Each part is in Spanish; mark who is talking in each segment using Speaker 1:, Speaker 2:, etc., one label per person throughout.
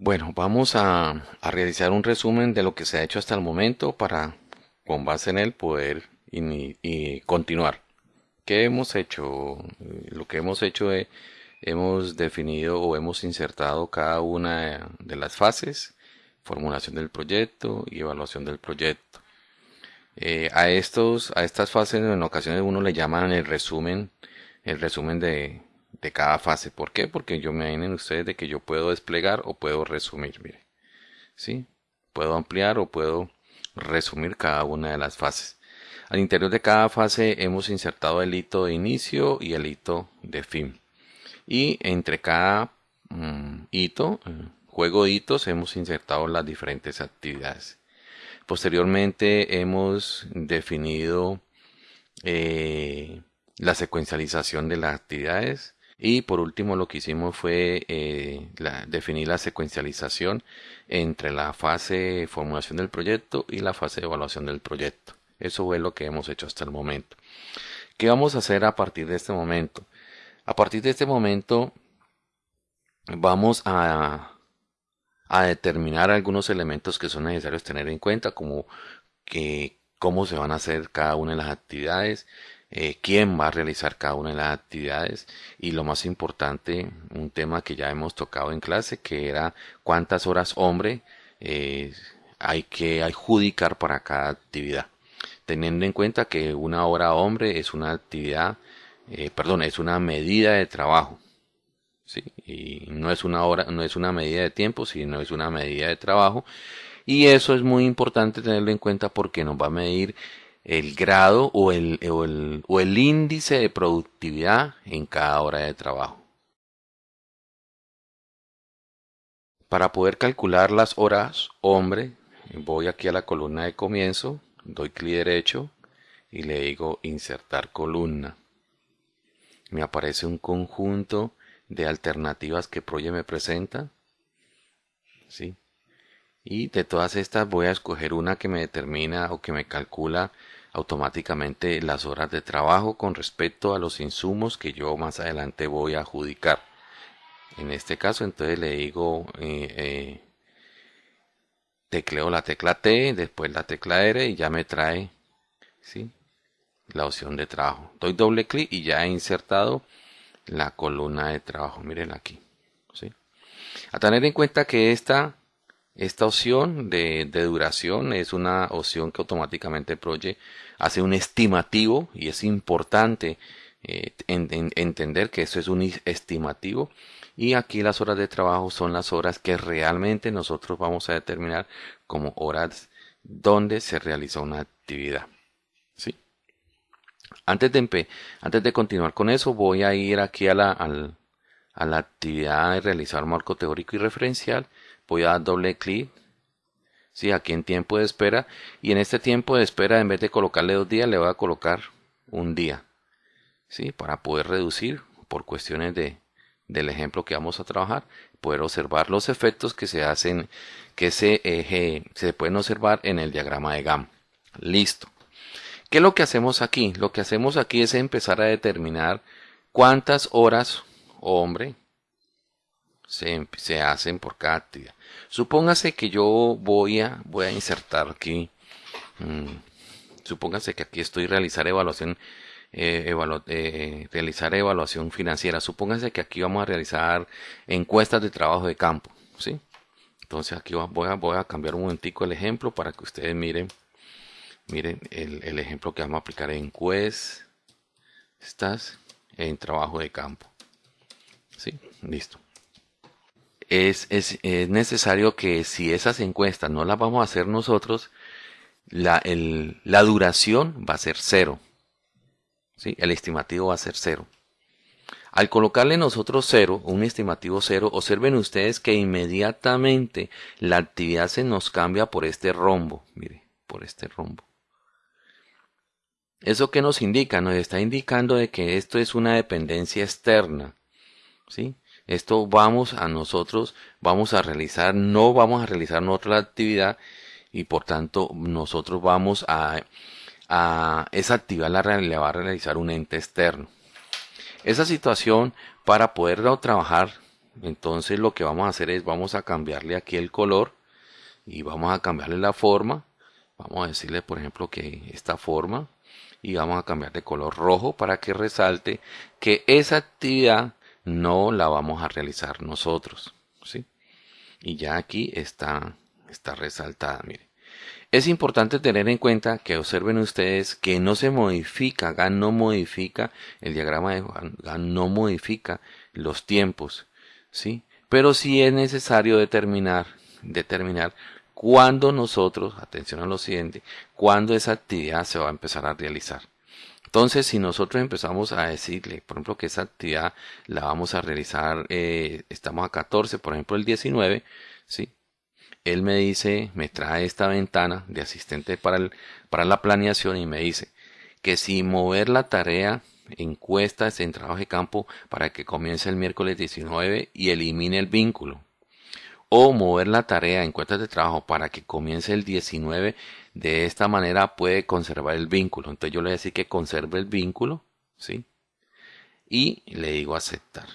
Speaker 1: Bueno, vamos a, realizar un resumen de lo que se ha hecho hasta el momento para, con base en él, poder y continuar. ¿Qué hemos hecho? Eh, Lo que hemos hecho es, hemos definido o hemos insertado cada una de las fases, formulación del proyecto y evaluación del proyecto. Eh, a estos, a estas fases en ocasiones uno le llaman el resumen, el resumen de, de cada fase. ¿Por qué? Porque yo me imaginen ustedes de que yo puedo desplegar o puedo resumir, mire, ¿sí? Puedo ampliar o puedo resumir cada una de las fases. Al interior de cada fase hemos insertado el hito de inicio y el hito de fin. Y entre cada mm, hito, eh, juego de hitos, hemos insertado las diferentes actividades. Posteriormente hemos definido eh, la secuencialización de las actividades y por último lo que hicimos fue eh, definir la secuencialización entre la fase de formulación del proyecto y la fase de evaluación del proyecto. Eso fue lo que hemos hecho hasta el momento. ¿Qué vamos a hacer a partir de este momento? A partir de este momento vamos a, a determinar algunos elementos que son necesarios tener en cuenta, como que cómo se van a hacer cada una de las actividades, eh, quién va a realizar cada una de las actividades y lo más importante, un tema que ya hemos tocado en clase, que era cuántas horas hombre eh, hay que adjudicar para cada actividad, teniendo en cuenta que una hora hombre es una actividad, eh, perdón, es una medida de trabajo. ¿sí? Y no es una hora, no es una medida de tiempo, sino es una medida de trabajo. Y eso es muy importante tenerlo en cuenta porque nos va a medir el grado o el, o el, o el índice de productividad en cada hora de trabajo. Para poder calcular las horas, hombre, voy aquí a la columna de comienzo, doy clic derecho y le digo insertar columna. Me aparece un conjunto de alternativas que Proye me presenta. ¿sí? Y de todas estas voy a escoger una que me determina o que me calcula automáticamente las horas de trabajo con respecto a los insumos que yo más adelante voy a adjudicar. En este caso, entonces le digo, eh, eh, tecleo la tecla T, después la tecla R y ya me trae ¿sí? la opción de trabajo. Doy doble clic y ya he insertado la columna de trabajo. Mírenla aquí. ¿sí? A tener en cuenta que esta, esta opción de, de duración es una opción que automáticamente Proye hace un estimativo y es importante eh, en- en- entender que eso es un estimativo y aquí las horas de trabajo son las horas que realmente nosotros vamos a determinar como horas donde se realiza una actividad. ¿sí? Antes de, antes de continuar con eso, voy a ir aquí a la, al- a la actividad de realizar marco teórico y referencial. Voy a dar doble clic, sí, aquí en tiempo de espera. Y en este tiempo de espera, en vez de colocarle dos días, le voy a colocar un día, sí, para poder reducir por cuestiones de, del ejemplo que vamos a trabajar, poder observar los efectos que se hacen, que se, eje- se pueden observar en el diagrama de GAM. Listo. ¿Qué es lo que hacemos aquí? Lo que hacemos aquí es empezar a determinar cuántas horas, hombre, se, hacen por cada actividad. Supóngase que yo voy a, voy a insertar aquí, mm, supóngase que aquí estoy realizar evaluación, eh, eh, realizar evaluación financiera. Supóngase que aquí vamos a realizar encuestas de trabajo de campo, ¿sí? Entonces aquí voy a, cambiar un momentico el ejemplo para que ustedes miren Miren el, el ejemplo que vamos a aplicar en encuestas en trabajo de campo. ¿Sí? Listo. Es, es, es necesario que si esas encuestas no las vamos a hacer nosotros, la, el- la duración va a ser cero. ¿Sí? El estimativo va a ser cero. Al colocarle nosotros cero, un estimativo cero, observen ustedes que inmediatamente la actividad se nos cambia por este rombo. Mire, por este rombo. ¿Eso qué nos indica? Nos está indicando de que esto es una dependencia externa. ¿Sí? Esto vamos a nosotros, vamos a realizar, no vamos a realizar otra actividad y por tanto nosotros vamos a, esa actividad la, la va a realizar un ente externo. Esa situación para poderlo trabajar entonces lo que vamos a hacer es vamos a cambiarle aquí el color y vamos a cambiarle la forma. Vamos a decirle, por ejemplo, que esta forma y vamos a cambiar de color rojo para que resalte que esa actividad no la vamos a realizar nosotros, ¿sí? Y ya aquí está, está resaltada, mire. Es importante tener en cuenta que observen ustedes que no se modifica, GAN no modifica, el diagrama de GAN no modifica los tiempos, ¿sí? Pero sí es necesario determinar, determinar cuándo nosotros, atención a lo siguiente, cuándo esa actividad se va a empezar a realizar. Entonces, si nosotros empezamos a decirle, por ejemplo, que esa actividad la vamos a realizar, eh, estamos a 14, por ejemplo, el 19, ¿sí? Él me dice, me trae esta ventana de asistente para, para la planeación y me dice que si mover la tarea encuestas en trabajo de campo para que comience el miércoles 19 y elimine el vínculo. O mover la tarea en cuentas de trabajo para que comience el 19 de esta manera puede conservar el vínculo. Entonces yo le voy a decir que conserve el vínculo, ¿sí? Y le digo aceptar.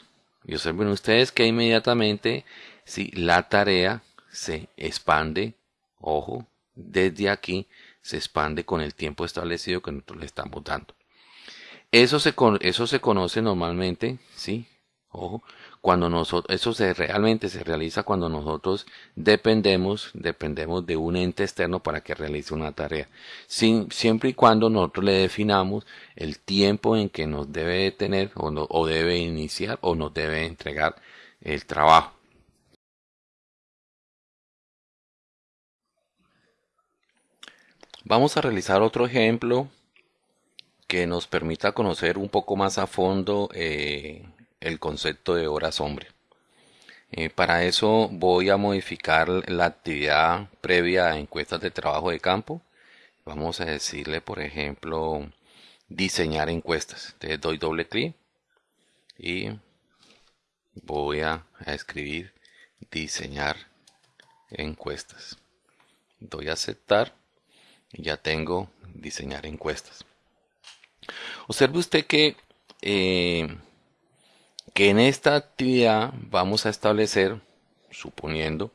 Speaker 1: Y observen ustedes que inmediatamente, si la tarea se expande, ojo, desde aquí se expande con el tiempo establecido que nosotros le estamos dando. Eso se, eso se conoce normalmente, ¿sí? Ojo, cuando nosotros, eso se realmente se realiza cuando nosotros dependemos, dependemos de un ente externo para que realice una tarea. Sin, siempre y cuando nosotros le definamos el tiempo en que nos debe tener o, o debe iniciar o nos debe entregar el trabajo. Vamos a realizar otro ejemplo que nos permita conocer un poco más a fondo eh, el concepto de horas hombre. Eh, para eso voy a modificar la actividad previa a encuestas de trabajo de campo. Vamos a decirle, por ejemplo, diseñar encuestas. Entonces doy doble clic y voy a, a escribir diseñar encuestas. Doy a aceptar y ya tengo diseñar encuestas. Observe usted que eh, que en esta actividad vamos a establecer, suponiendo,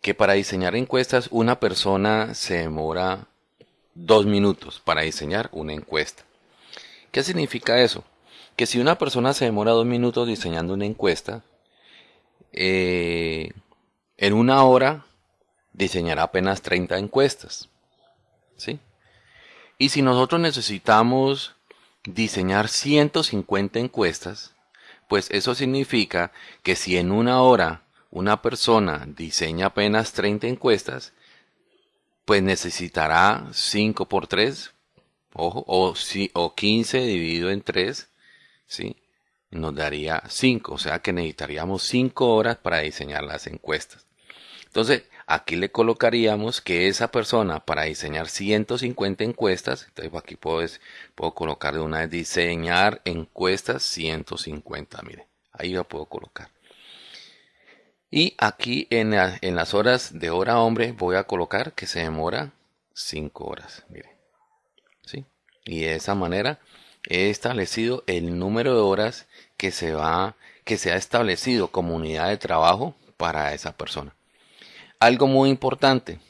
Speaker 1: que para diseñar encuestas una persona se demora dos minutos para diseñar una encuesta. ¿Qué significa eso? Que si una persona se demora dos minutos diseñando una encuesta, eh, en una hora diseñará apenas 30 encuestas. ¿Sí? Y si nosotros necesitamos diseñar 150 encuestas, pues eso significa que si en una hora una persona diseña apenas 30 encuestas, pues necesitará 5 por 3, ojo, o, si, o 15 dividido en 3, ¿sí? Nos daría 5, o sea que necesitaríamos 5 horas para diseñar las encuestas. Entonces, aquí le colocaríamos que esa persona para diseñar 150 encuestas, entonces aquí puedo, colocar de una vez diseñar encuestas 150, mire, ahí lo puedo colocar. Y aquí en, en las horas de hora hombre voy a colocar que se demora 5 horas, mire. ¿Sí? Y de esa manera he establecido el número de horas que se va, que se ha establecido como unidad de trabajo para esa persona. Algo muy importante.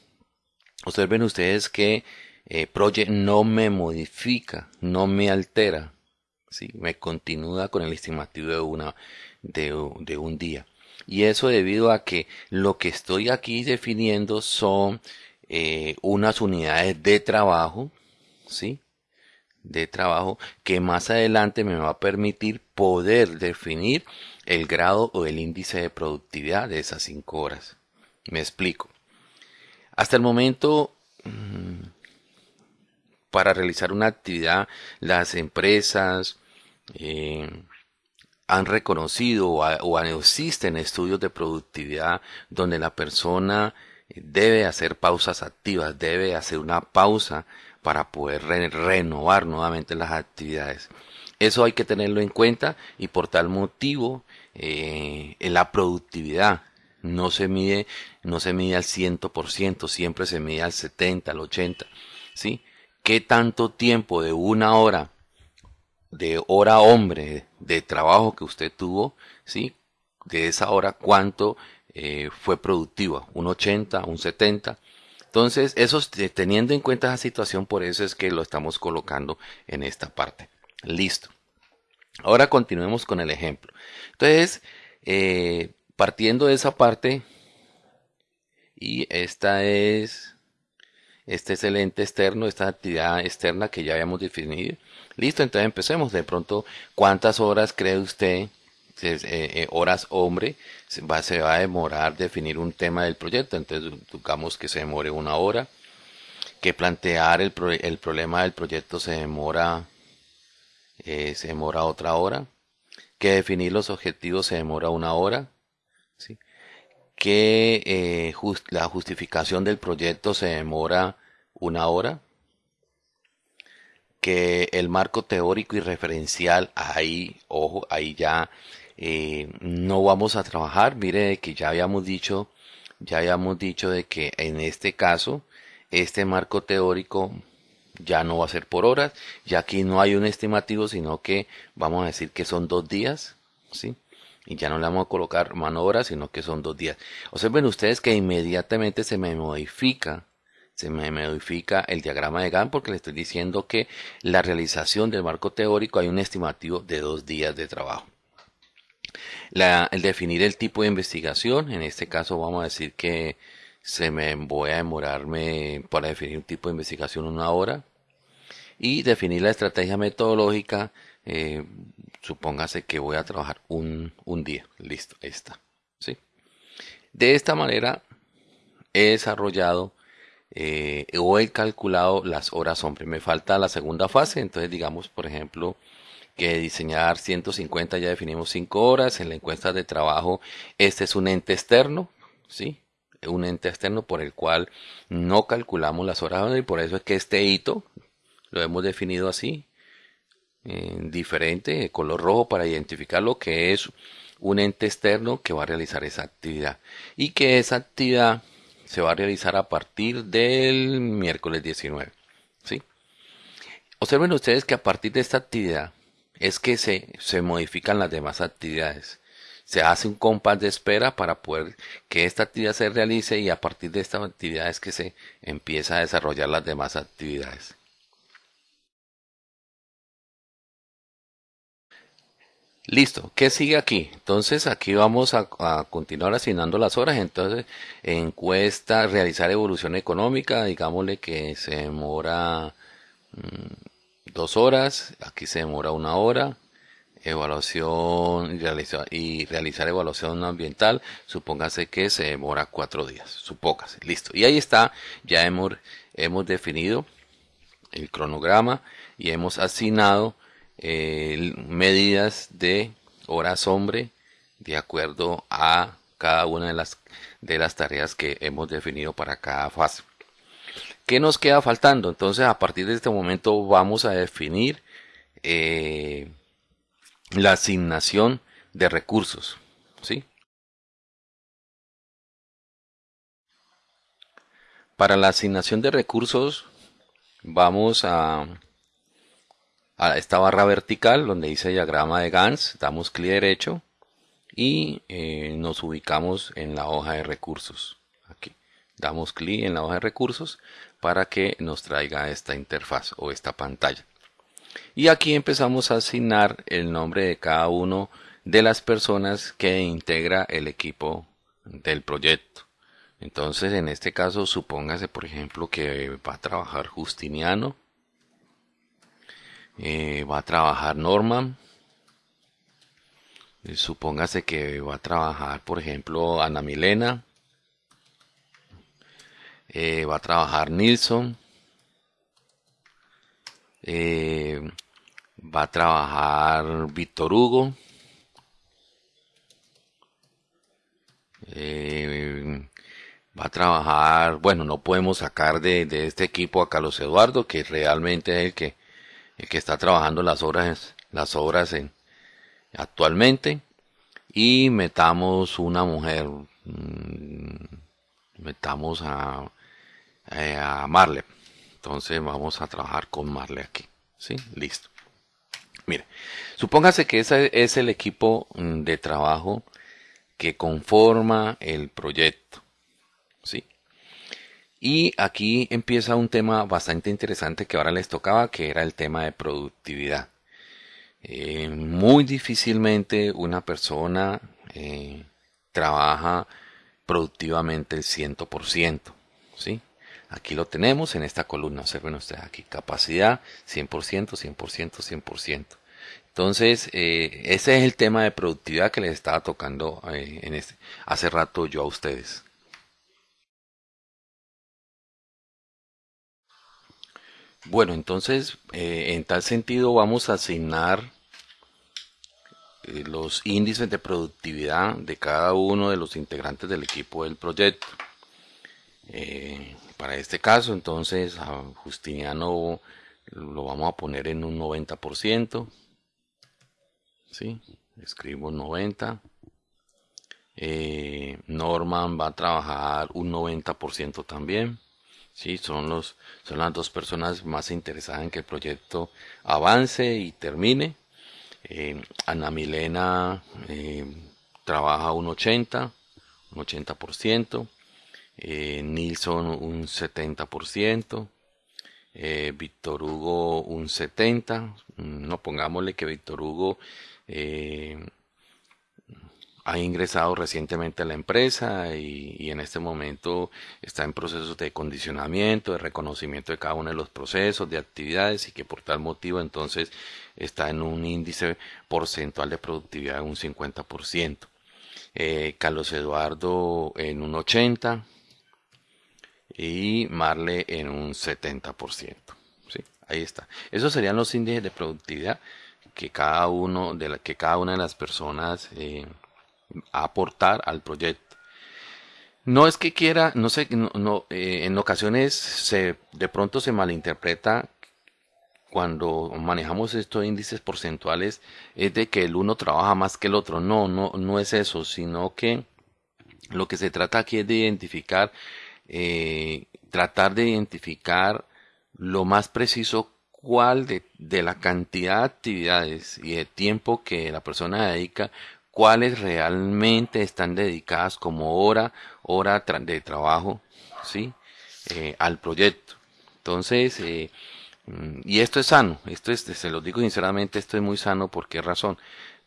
Speaker 1: Observen ustedes que eh, Project no me modifica, no me altera. ¿sí? Me continúa con el estimativo de, una, de, un día. Y eso debido a que lo que estoy aquí definiendo son eh, unas unidades de trabajo, ¿sí? De trabajo que más adelante me va a permitir poder definir el grado o el índice de productividad de esas cinco horas. Me explico. Hasta el momento, mm, para realizar una actividad, las empresas eh, han reconocido o, existen estudios de productividad donde la persona debe hacer pausas activas, debe hacer una pausa para poder renovar nuevamente las actividades. Eso hay que tenerlo en cuenta y por tal motivo eh, la productividad no se mide, no se mide al 100%, siempre se mide al 70, al 80, ¿sí? ¿Qué tanto tiempo de una hora, de hora hombre, de trabajo que usted tuvo, ¿sí? de esa hora cuánto eh, fue productiva, un 80, un 70. Entonces, eso, teniendo en cuenta esa situación, por eso es que lo estamos colocando en esta parte. Listo. Ahora continuemos con el ejemplo. Entonces, eh, partiendo de esa parte, y esta es, este es el ente externo, esta actividad externa que ya habíamos definido. Listo, entonces empecemos. De pronto, ¿cuántas horas cree usted, eh, eh, horas hombre, se va, a demorar definir un tema del proyecto? Entonces, digamos que se demore una hora, que plantear el, el problema del proyecto se demora eh, se demora otra hora, que definir los objetivos se demora una hora, que eh, la justificación del proyecto se demora una hora, que el marco teórico y referencial, ahí, ojo, ahí ya eh, no vamos a trabajar, mire que ya habíamos dicho, ya habíamos dicho de que en este caso, este marco teórico ya no va a ser por horas, ya aquí no hay un estimativo, sino que vamos a decir que son dos días, ¿sí? Y ya no le vamos a colocar mano hora, sino que son dos días. Observen ustedes que inmediatamente se me modifica, se me modifica el diagrama de Gantt porque le estoy diciendo que la realización del marco teórico hay un estimativo de dos días de trabajo. el definir el tipo de investigación, en este caso vamos a decir que se me voy a demorarme para definir un tipo de investigación una hora y definir la estrategia metodológica eh, supóngase que voy a trabajar un, día. Listo ahí está. ¿sí? de esta manera he desarrollado eh, o he calculado las horas hombre. Me falta la segunda fase. Entonces digamos por ejemplo que diseñar 150 ya definimos 5 horas. En la encuesta de trabajo este es un ente externo ¿sí? un ente externo por el cual no calculamos las horas y por eso es que este hito lo hemos definido así, en diferente, color rojo para identificar lo que es un ente externo que va a realizar esa actividad y que esa actividad se va a realizar a partir del miércoles 19. ¿sí? Observen ustedes que a partir de esta actividad es que se, se modifican las demás actividades se hace un compás de espera para poder que esta actividad se realice y a partir de esta actividad es que se empieza a desarrollar las demás actividades. Listo, ¿qué sigue aquí? Entonces aquí vamos a, continuar asignando las horas. Entonces, encuesta, realizar evolución económica, digámosle que se demora mm, dos horas, aquí se demora una hora evaluación y realizar, evaluación ambiental, supóngase que se demora cuatro días, supóngase, listo. Y ahí está, ya hemos definido el cronograma y hemos asignado eh, medidas de horas hombre de acuerdo a cada una de las, de las tareas que hemos definido para cada fase. ¿Qué nos queda faltando? Entonces, a partir de este momento vamos a definir eh, la asignación de recursos. ¿sí? Para la asignación de recursos vamos a, a esta barra vertical donde dice diagrama de Gans, damos clic derecho y eh, nos ubicamos en la hoja de recursos. Aquí damos clic en la hoja de recursos para que nos traiga esta interfaz o esta pantalla. Y aquí empezamos a asignar el nombre de cada uno de las personas que integra el equipo del proyecto. Entonces, en este caso, supóngase, por ejemplo, que va a trabajar Justiniano, eh, va a trabajar Norman, eh, supóngase que va a trabajar, por ejemplo, Ana Milena, eh, va a trabajar Nilsson, va a trabajar Víctor Hugo. Va a trabajar, bueno, no podemos sacar de, este equipo a Carlos Eduardo, que realmente es el que, el que está trabajando las obras, las obras en, actualmente. Y metamos una mujer, mm, metamos a, eh, a Marle. Entonces vamos a trabajar con Marley aquí. ¿Sí? Listo. Mire, supóngase que ese es el equipo mm, de trabajo que conforma el proyecto. Y aquí empieza un tema bastante interesante que ahora les tocaba, que era el tema de productividad. Eh, muy difícilmente una persona eh, trabaja productivamente el 100%. ¿sí? Aquí lo tenemos en esta columna. Observen ustedes aquí. Capacidad 100%, 100%, 100%. Entonces, eh, ese es el tema de productividad que les estaba tocando este, hace rato yo a ustedes. Bueno, entonces, eh, en tal sentido vamos a asignar los índices de productividad de cada uno de los integrantes del equipo del proyecto. para este caso, entonces, a Justiniano lo vamos a poner en un 90%. ¿sí? Escribo 90. Eh, Norman va a trabajar un 90% también. ¿Sí? Son, los, son las dos personas más interesadas en que el proyecto avance y termine. Eh, Ana Milena eh, trabaja un 80, un 80%. Eh, Nilsson un 70%. Víctor Hugo un 70. No pongámosle que Víctor Hugo eh, ha ingresado recientemente a la empresa y, en este momento está en procesos de condicionamiento, de reconocimiento de cada uno de los procesos, de actividades y que por tal motivo entonces está en un índice porcentual de productividad de un 50%. Eh, Carlos Eduardo en un 80% y Marle en un 70%. ¿sí? Ahí está. Esos serían los índices de productividad que cada uno de que cada una de las personas eh, aportar al proyecto. No es que quiera, no sé, no, eh, en ocasiones se, de pronto se malinterpreta cuando manejamos estos índices porcentuales es de que el uno trabaja más que el otro. No, no, no es eso, sino que lo que se trata aquí es de identificar, eh, tratar de identificar lo más preciso cuál de, de, la cantidad de actividades y de tiempo que la persona dedica, cuáles realmente están dedicadas como hora, hora de trabajo, ¿sí? Eh, al proyecto. Entonces, eh, mm, y esto es sano, esto es, se lo digo sinceramente, esto es muy sano, ¿por qué razón?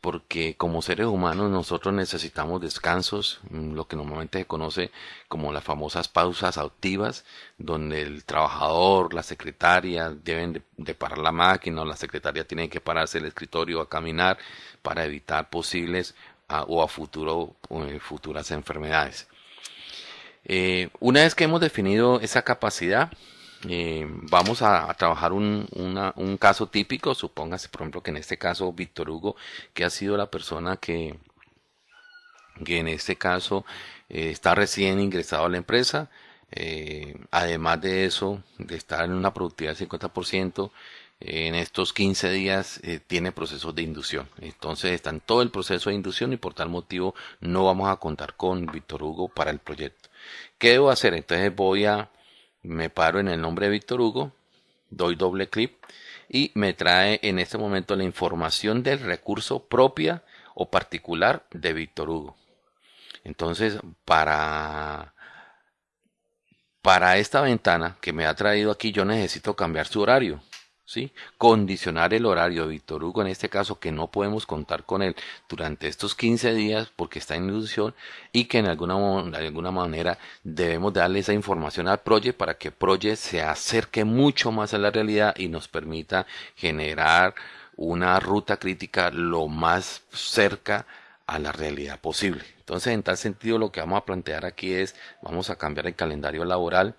Speaker 1: Porque como seres humanos nosotros necesitamos descansos, mm, lo que normalmente se conoce como las famosas pausas activas, donde el trabajador, la secretaria deben de, parar la máquina, o la secretaria tiene que pararse el escritorio a caminar para evitar posibles o a futuro eh, futuras enfermedades. Eh, una vez que hemos definido esa capacidad, eh, vamos a, trabajar un, caso típico, supóngase por ejemplo que en este caso Víctor Hugo, que ha sido la persona que, que en este caso eh, está recién ingresado a la empresa, eh, además de eso, de estar en una productividad del 50%, en estos 15 días tiene procesos de inducción. Entonces está en todo el proceso de inducción y por tal motivo no vamos a contar con Víctor Hugo para el proyecto. ¿Qué debo hacer? Entonces voy a me paro en el nombre de Víctor Hugo, doy doble clic y me trae en este momento la información del recurso propia o particular de Víctor Hugo. Entonces, para, para esta ventana que me ha traído aquí, yo necesito cambiar su horario. ¿Sí? Condicionar el horario de Víctor Hugo, en este caso, que no podemos contar con él durante estos 15 días porque está en inducción y que en alguna, de alguna manera debemos darle esa información al Project para que Project se acerque mucho más a la realidad y nos permita generar una ruta crítica lo más cerca a la realidad posible. Entonces, en tal sentido, lo que vamos a plantear aquí es, vamos a cambiar el calendario laboral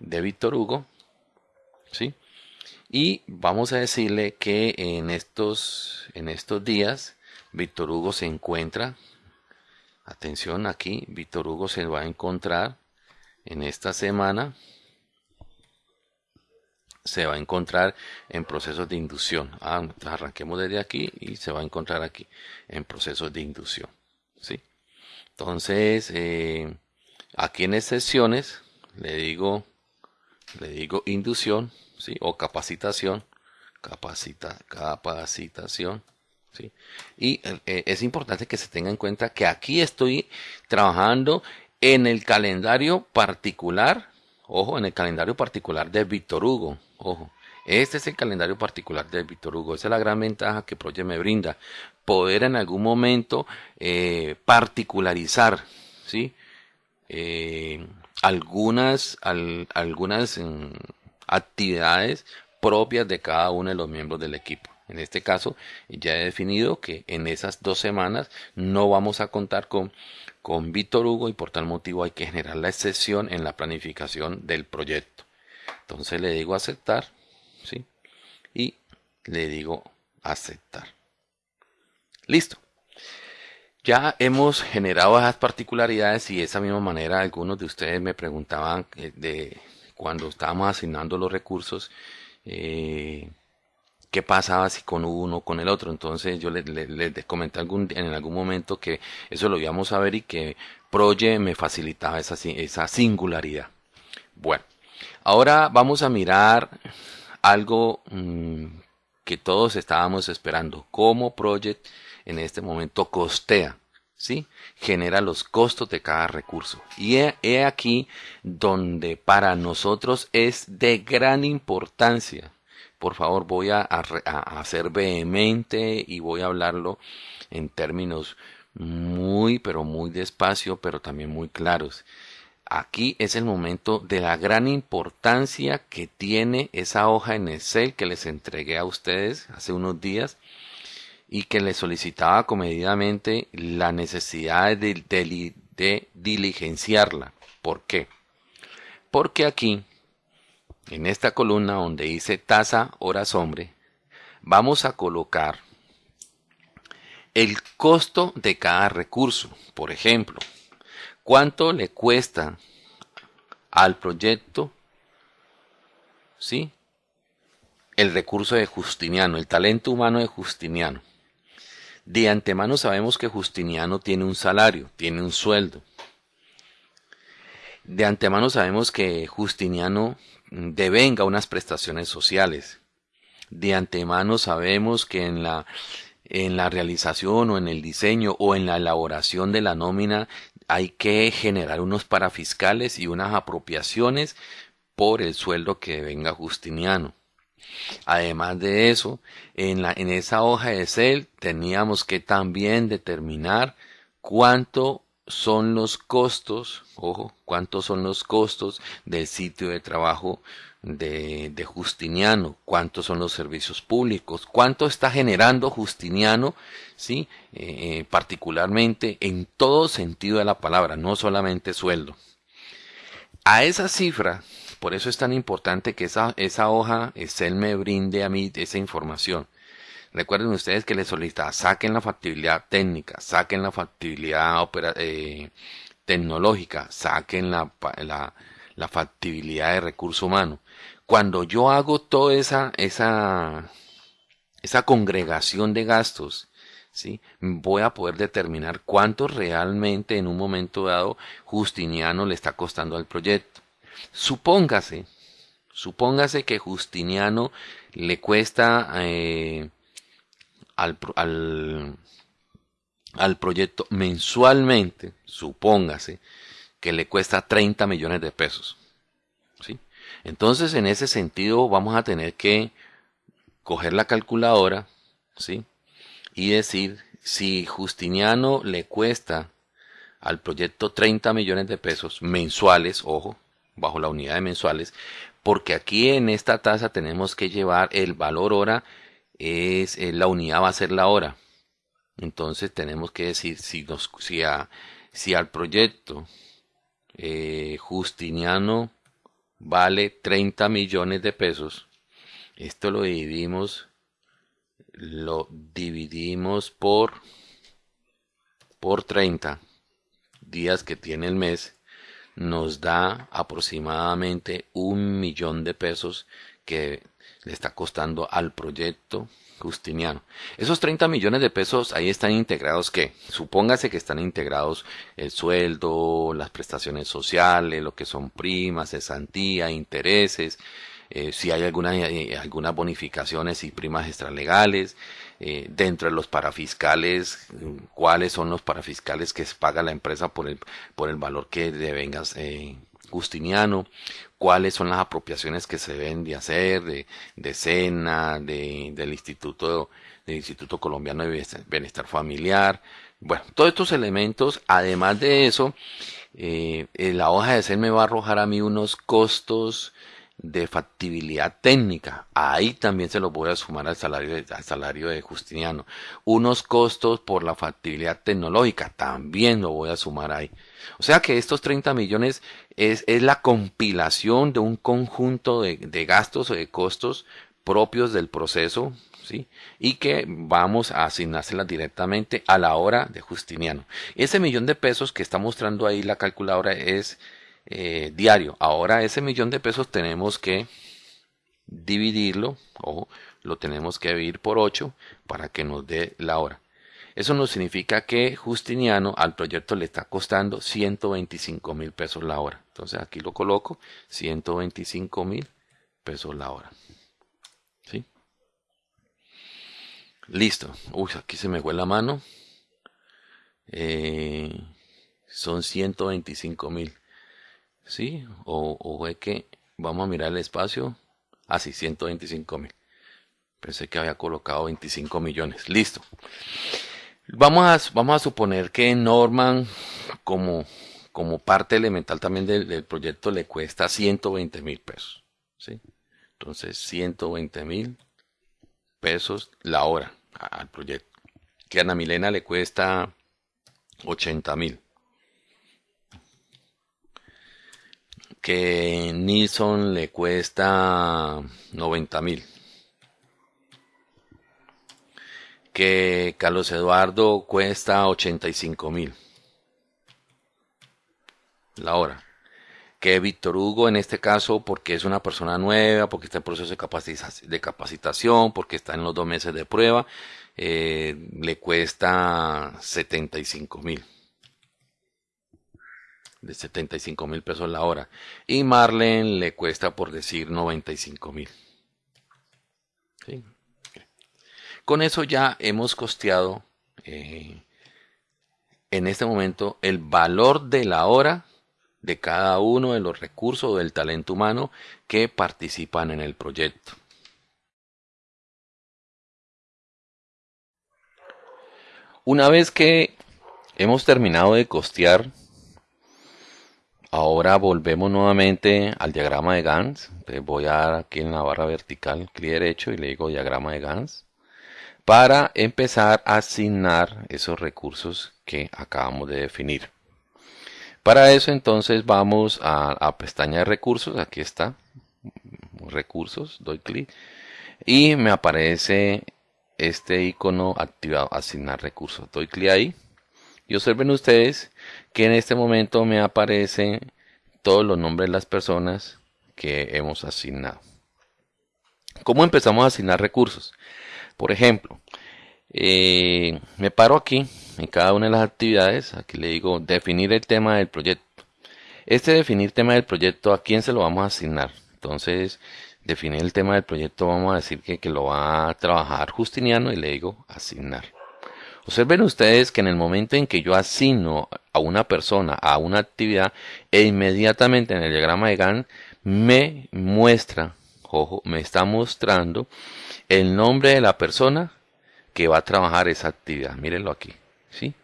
Speaker 1: de Víctor Hugo, ¿sí? Y vamos a decirle que en estos, en estos días Víctor Hugo se encuentra, atención aquí, Víctor Hugo se va a encontrar en esta semana, se va a encontrar en procesos de inducción. Ah, arranquemos desde aquí y se va a encontrar aquí en procesos de inducción. ¿sí? Entonces, eh, aquí en sesiones le digo, le digo inducción ¿sí? o capacitación, capacita, capacitación, ¿sí? Y eh, es importante que se tenga en cuenta que aquí estoy trabajando en el calendario particular, ojo, en el calendario particular de Víctor Hugo, ojo. Este es el calendario particular de Víctor Hugo. Esa es la gran ventaja que Project me brinda. Poder en algún momento eh, particularizar, ¿sí? Eh, algunas, algunas mm, actividades propias de cada uno de los miembros del equipo. En este caso, ya he definido que en esas dos semanas no vamos a contar con, con Víctor Hugo y por tal motivo hay que generar la excepción en la planificación del proyecto. Entonces le digo aceptar, ¿sí? Y le digo aceptar. Listo. Ya hemos generado esas particularidades y de esa misma manera algunos de ustedes me preguntaban eh, de cuando estábamos asignando los recursos eh, qué pasaba si con uno o con el otro. Entonces yo les, comenté en algún momento que eso lo íbamos a ver y que Proye me facilitaba esa, esa singularidad. Bueno, ahora vamos a mirar algo mm, que todos estábamos esperando. Cómo Project en este momento costea. ¿Sí? Genera los costos de cada recurso. Y he aquí donde para nosotros es de gran importancia por favor voy a, a, ser vehemente y voy a hablarlo en términos muy, pero muy despacio, pero también muy claros. Aquí es el momento de la gran importancia que tiene esa hoja en Excel que les entregué a ustedes hace unos días y que les solicitaba comedidamente la necesidad de, de diligenciarla. ¿Por qué? Porque aquí en esta columna donde dice tasa horas hombre, vamos a colocar el costo de cada recurso. Por ejemplo, cuánto le cuesta al proyecto, ¿sí? El recurso de Justiniano, el talento humano de Justiniano. De antemano sabemos que Justiniano tiene un salario, tiene un sueldo. De antemano sabemos que Justiniano devenga unas prestaciones sociales. De antemano sabemos que en la, en la realización o en el diseño o en la elaboración de la nómina hay que generar unos parafiscales y unas apropiaciones por el sueldo que venga Justiniano. Además de eso, en, esa hoja de Excel teníamos que también determinar cuánto son los costos, ojo, cuántos son los costos del sitio de trabajo de, Justiniano, cuántos son los servicios públicos, cuánto está generando Justiniano, sí, eh, particularmente en todo sentido de la palabra, no solamente sueldo. A esa cifra, por eso es tan importante que esa, esa hoja Excel me brinde a mí esa información. Recuerden ustedes que les solicita, saquen la factibilidad técnica, saquen la factibilidad eh, tecnológica, saquen la, la, factibilidad de recurso humano. Cuando yo hago toda esa, esa, esa congregación de gastos, ¿sí? voy a poder determinar cuánto realmente en un momento dado Justiniano le está costando al proyecto. Supóngase, supóngase que Justiniano le cuesta eh, al, al, proyecto mensualmente, supóngase, que le cuesta 30 millones de pesos. ¿sí? Entonces, en ese sentido, vamos a tener que coger la calculadora ¿sí? y decir si Justiniano le cuesta al proyecto 30 millones de pesos mensuales, ojo, bajo la unidad de mensuales, porque aquí en esta tasa tenemos que llevar el valor hora es eh, la unidad va a ser la hora. Entonces tenemos que decir si, nos, si, si al proyecto eh, Justiniano vale 30 millones de pesos, esto lo dividimos, lo dividimos por, por 30 días que tiene el mes, nos da aproximadamente un millón de pesos que le está costando al proyecto Justiniano. Esos 30 millones de pesos ahí están integrados que, supóngase que están integrados el sueldo, las prestaciones sociales, lo que son primas, cesantía, intereses, eh, si hay alguna, eh, algunas bonificaciones y primas extralegales, eh, dentro de los parafiscales, cuáles son los parafiscales que paga la empresa por el, por el valor que devengas eh, Justiniano, cuáles son las apropiaciones que se deben de hacer de, de SENA, de, del Instituto, del Instituto Colombiano de Bienestar Familiar. Bueno, todos estos elementos, además de eso, eh, la hoja de ser me va a arrojar a mí unos costos de factibilidad técnica. Ahí también se los voy a sumar al salario de, al salario de Justiniano. Unos costos por la factibilidad tecnológica también lo voy a sumar ahí. O sea que estos 30 millones es, es la compilación de un conjunto de, de gastos o de costos propios del proceso ¿Sí? y que vamos a asignárselas directamente a la hora de Justiniano. Ese millón de pesos que está mostrando ahí la calculadora es eh, diario. Ahora ese millón de pesos tenemos que dividirlo o lo tenemos que dividir por 8 para que nos dé la hora. Eso nos significa que Justiniano al proyecto le está costando 125 mil pesos la hora. Entonces aquí lo coloco, 125 mil pesos la hora. ¿Sí? Listo. Uy, aquí se me fue la mano. Eh, son 125 mil. ¿Sí? O, o es que vamos a mirar el espacio. Ah, sí, 125 mil. Pensé que había colocado 25 millones. Listo. Vamos a, vamos a suponer que Norman, como, como parte elemental también del, proyecto, le cuesta 120 mil pesos. ¿sí? Entonces, 120 mil pesos la hora al proyecto. Que a Ana Milena le cuesta 80 mil. Que Nilsson le cuesta 90 mil. Que Carlos Eduardo cuesta 85 mil. La hora. Que Víctor Hugo en este caso, porque es una persona nueva, porque está en proceso de, capacitación, porque está en los dos meses de prueba, eh, le cuesta 75 mil de 75 mil pesos la hora. Y Marlene le cuesta por decir 95 mil. Con eso ya hemos costeado eh, en este momento el valor de la hora de cada uno de los recursos del talento humano que participan en el proyecto. Una vez que hemos terminado de costear Ahora volvemos nuevamente al diagrama de Gans. voy a aquí en la barra vertical clic derecho y le digo diagrama de Gans para empezar a asignar esos recursos que acabamos de definir. Para eso entonces vamos a, a pestaña de recursos, aquí está, recursos, doy clic. Y me aparece este icono activado, asignar recursos, doy clic ahí y observen ustedes que en este momento me aparecen todos los nombres de las personas que hemos asignado. ¿Cómo empezamos a asignar recursos? Por ejemplo, eh, me paro aquí en cada una de las actividades, aquí le digo definir el tema del proyecto. Este definir tema del proyecto, ¿a quién se lo vamos a asignar? Entonces, definir el tema del proyecto, vamos a decir que, que lo va a trabajar Justiniano y le digo asignar. Observen ustedes que en el momento en que yo asigno a una persona a una actividad e inmediatamente en el diagrama de Gantt me muestra, ojo, me está mostrando el nombre de la persona que va a trabajar esa actividad. Mírenlo aquí, ¿sí?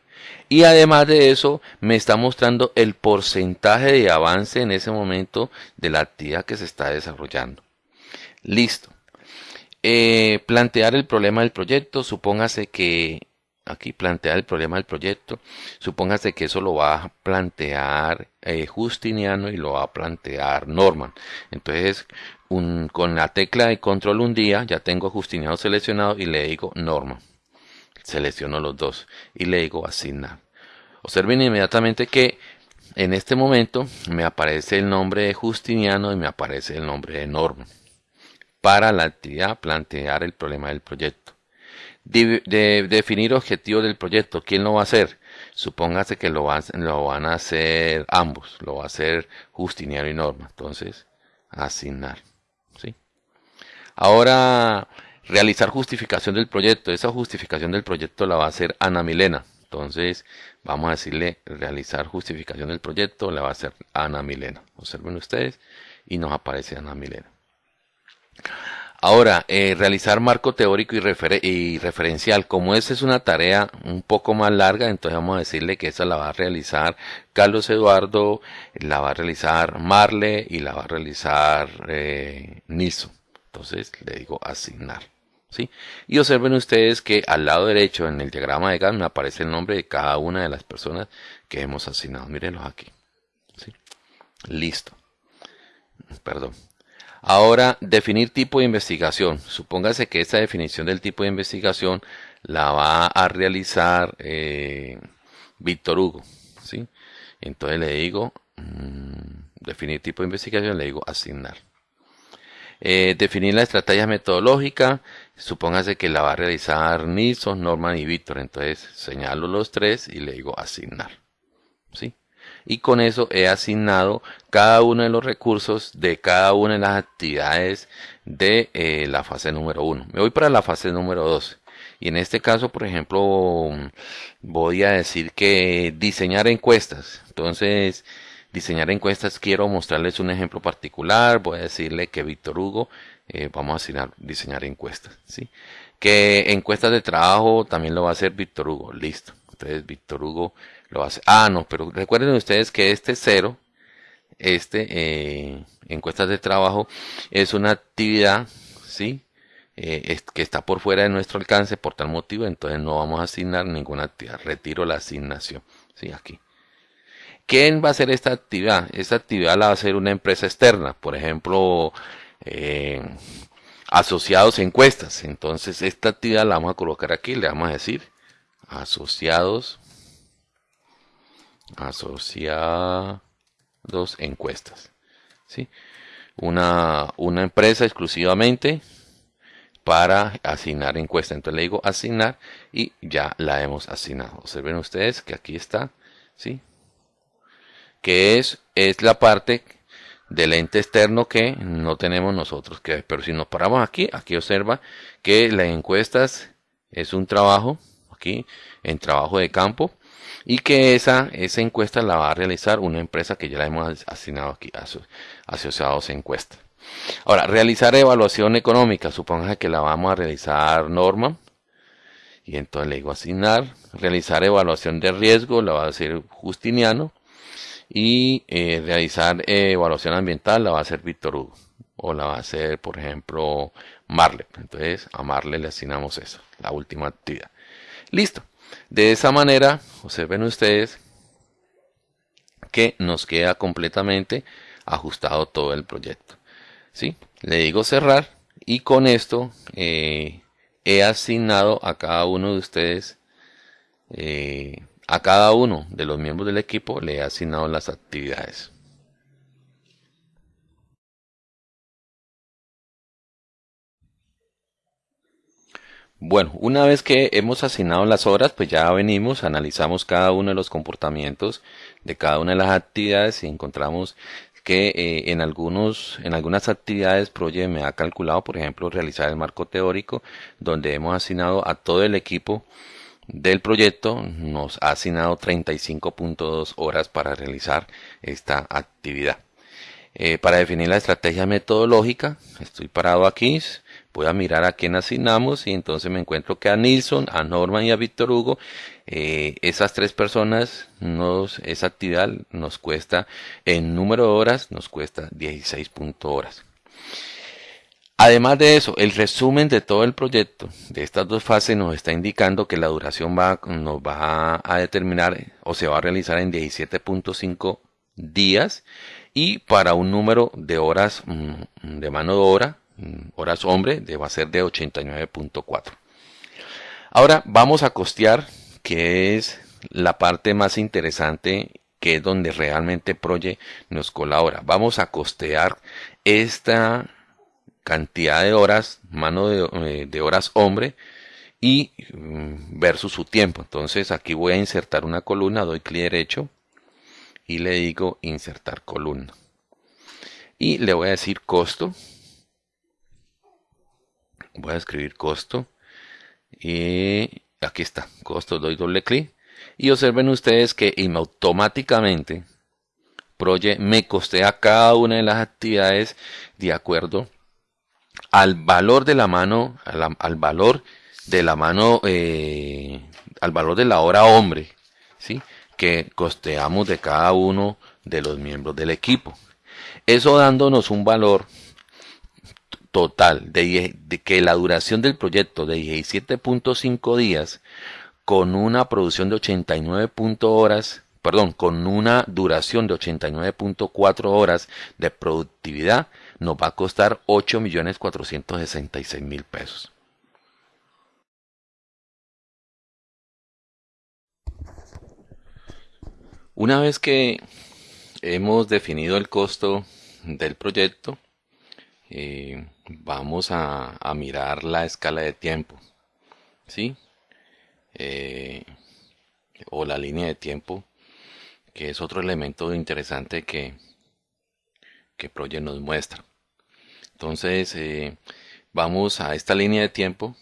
Speaker 1: Y además de eso, me está mostrando el porcentaje de avance en ese momento de la actividad que se está desarrollando. Listo. Eh, plantear el problema del proyecto, supóngase que aquí plantea el problema del proyecto. Supóngase que eso lo va a plantear eh, Justiniano y lo va a plantear Norman. Entonces, con la tecla de control un día, ya tengo Justiniano seleccionado y le digo Norman. Selecciono los dos y le digo asignar. Observen inmediatamente que en este momento me aparece el nombre de Justiniano y me aparece el nombre de Norman. Para la actividad plantear el problema del proyecto de, definir objetivos del proyecto. ¿Quién lo va a hacer? Supóngase que lo, lo van a hacer ambos. Lo va a hacer Justiniano y Norma. Entonces, asignar. ¿sí? Ahora, realizar justificación del proyecto. Esa justificación del proyecto la va a hacer Ana Milena. Entonces, vamos a decirle realizar justificación del proyecto, la va a hacer Ana Milena. Observen ustedes y nos aparece Ana Milena. Ahora, eh, realizar marco teórico y, referencial. Como esa es una tarea un poco más larga, entonces vamos a decirle que esa la va a realizar Carlos Eduardo, la va a realizar Marle y la va a realizar eh, Niso. Entonces le digo asignar. ¿sí? Y observen ustedes que al lado derecho en el diagrama de Gantt me aparece el nombre de cada una de las personas que hemos asignado. Mírenlos aquí. ¿sí? Listo. Perdón. Ahora, definir tipo de investigación. Supóngase que esta definición del tipo de investigación la va a realizar eh, Víctor Hugo. ¿sí? Entonces le digo, mm, definir tipo de investigación, le digo asignar. Eh, definir la estrategia metodológica. Supóngase que la va a realizar Nilsson, Norman y Víctor. Entonces señalo los tres y le digo asignar. ¿sí? Y con eso he asignado cada uno de los recursos de cada una de las actividades de eh, la fase número 1. Me voy para la fase número 2. Y en este caso, por ejemplo, voy a decir que diseñar encuestas. Entonces, diseñar encuestas, quiero mostrarles un ejemplo particular. Voy a decirle que Víctor Hugo, eh, vamos a asignar diseñar encuestas. ¿sí? Que encuestas de trabajo también lo va a hacer Víctor Hugo. Listo. Entonces, Víctor Hugo Ah, no, pero recuerden ustedes que este cero, este eh, encuestas de trabajo, es una actividad, ¿sí? Eh, que está por fuera de nuestro alcance por tal motivo, entonces no vamos a asignar ninguna actividad. Retiro la asignación, ¿sí? Aquí. ¿Quién va a hacer esta actividad? Esta actividad la va a hacer una empresa externa, por ejemplo, eh, asociados encuestas. Entonces, esta actividad la vamos a colocar aquí, le vamos a decir asociados asociados encuestas. ¿sí? Una, una empresa exclusivamente para asignar encuesta. Entonces le digo asignar y ya la hemos asignado. Observen ustedes que aquí está, ¿sí? Que es, es la parte del ente externo que no tenemos nosotros. Que, pero si nos paramos aquí, aquí observa que las encuestas es un trabajo, aquí, en trabajo de campo, y que esa, esa encuesta la va a realizar una empresa que ya la hemos asignado aquí, asociados a encuesta. Ahora, realizar evaluación económica, suponga que la vamos a realizar Norma, y entonces le digo asignar, realizar evaluación de riesgo, la va a hacer Justiniano, y eh, realizar evaluación ambiental la va a hacer Víctor Hugo, o la va a hacer, por ejemplo, Marle. Entonces, a Marle le asignamos eso, la última actividad. Listo. De esa manera, observen ustedes que nos queda completamente ajustado todo el proyecto. ¿sí? Le digo cerrar y con esto eh, he asignado a cada uno de ustedes, eh, a cada uno de los miembros del equipo, le he asignado las actividades. Bueno, una vez que hemos asignado las horas, pues ya venimos, analizamos cada uno de los comportamientos de cada una de las actividades y encontramos que eh, en algunos en algunas actividades Proye me ha calculado, por ejemplo, realizar el marco teórico, donde hemos asignado a todo el equipo del proyecto, nos ha asignado 35.2 horas para realizar esta actividad. Eh, para definir la estrategia metodológica, estoy parado aquí, voy a mirar a quién asignamos y entonces me encuentro que a Nilsson, a Norman y a Víctor Hugo, eh, esas tres personas, nos, esa actividad nos cuesta, en número de horas, nos cuesta 16 horas. Además de eso, el resumen de todo el proyecto de estas dos fases nos está indicando que la duración va, nos va a determinar o se va a realizar en 17.5 días y para un número de horas mm, de mano de obra horas hombre deba ser de 89.4. Ahora vamos a costear, que es la parte más interesante, que es donde realmente Proye nos colabora. Vamos a costear esta cantidad de horas, mano de, eh, horas hombre, y mm, versus su tiempo. Entonces aquí voy a insertar una columna, doy clic derecho y le digo insertar columna. Y le voy a decir costo voy a escribir costo y aquí está, costo, doy doble clic y observen ustedes que automáticamente Proye me costea cada una de las actividades de acuerdo al valor de la mano, al, valor de la mano, eh, al valor de la hora hombre, ¿sí? que costeamos de cada uno de los miembros del equipo. Eso dándonos un valor total de, que la duración del proyecto de 17.5 días con una producción de 89 horas, perdón, con una duración de 89.4 horas de productividad nos va a costar 8.466.000 pesos. Una vez que hemos definido el costo del proyecto, eh, vamos a, mirar la escala de tiempo, ¿sí? Eh, o la línea de tiempo, que es otro elemento interesante que, que Project nos muestra. Entonces, eh, vamos a esta línea de tiempo,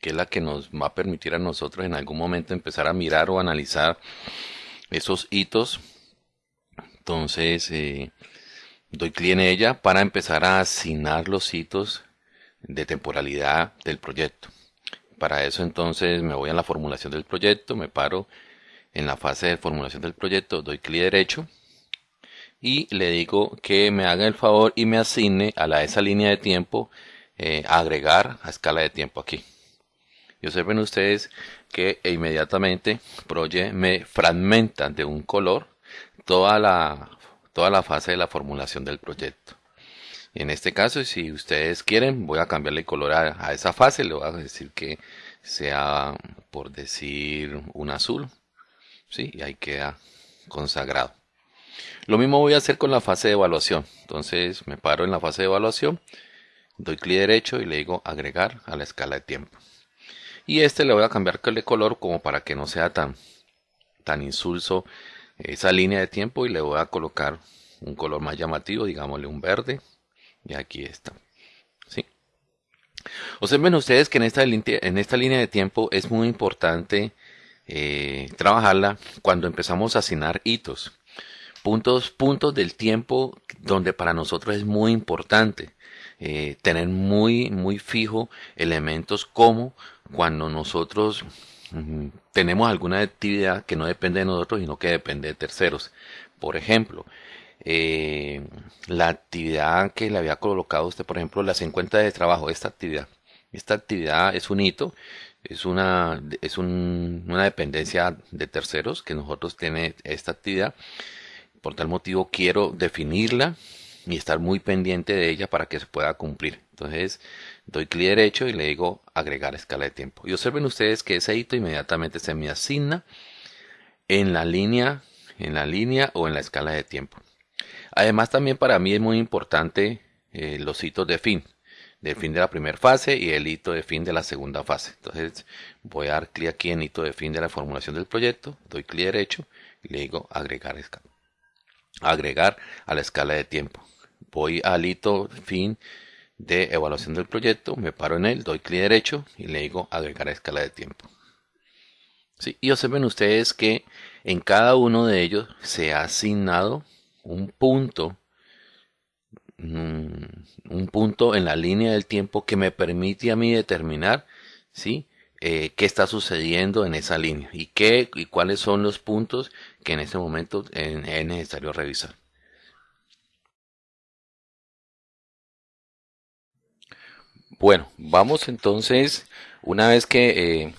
Speaker 1: que es la que nos va a permitir a nosotros en algún momento empezar a mirar o analizar esos hitos. Entonces, eh, doy clic en ella para empezar a asignar los hitos de temporalidad del proyecto. Para eso entonces me voy a la formulación del proyecto, me paro en la fase de formulación del proyecto, doy clic derecho y le digo que me haga el favor y me asigne a la, esa línea de tiempo eh, agregar a escala de tiempo aquí. Y observen ustedes que inmediatamente Project me fragmenta de un color toda la, toda la fase de la formulación del proyecto. En este caso, si ustedes quieren, voy a cambiarle color a, esa fase. Le voy a decir que sea, por decir, un azul. ¿Sí? Y ahí queda consagrado. Lo mismo voy a hacer con la fase de evaluación. Entonces me paro en la fase de evaluación, doy clic derecho y le digo agregar a la escala de tiempo y este le voy a cambiar de color como para que no sea tan tan insulso esa línea de tiempo y le voy a colocar un color más llamativo digámosle un verde. Y aquí está. ¿sí? observen ustedes que en esta, en esta línea de tiempo es muy importante eh, trabajarla cuando empezamos a asignar hitos. Puntos puntos del tiempo donde para nosotros es muy importante eh, tener muy muy fijo elementos como cuando nosotros tenemos alguna actividad que no depende de nosotros, sino que depende de terceros. Por ejemplo, eh, la actividad que le había colocado usted, por ejemplo, las encuestas de trabajo, esta actividad. Esta actividad es un hito, es una, es una dependencia de terceros que nosotros tiene esta actividad. Por tal motivo quiero definirla y estar muy pendiente de ella para que se pueda cumplir. Entonces, doy clic derecho y le digo agregar escala de tiempo. Y observen ustedes que ese hito inmediatamente se me asigna en la línea, en la línea o en la escala de tiempo. Además también para mí es muy importante eh, los hitos de fin, del fin de la primera fase y el hito de fin de la segunda fase. Entonces voy a dar clic aquí en hito de fin de la formulación del proyecto, doy clic derecho y le digo agregar escala. Agregar a la escala de tiempo. Voy al hito fin de evaluación del proyecto, me paro en él, doy clic derecho y le digo agregar escala de tiempo. Sí, y observen ustedes que en cada uno de ellos se ha asignado un punto, mm, un, punto en la línea del tiempo que me permite a mí determinar ¿sí? Eh, qué está sucediendo en esa línea y, qué, y cuáles son los puntos que en este momento es necesario revisar. Bueno, vamos entonces, una vez que eh,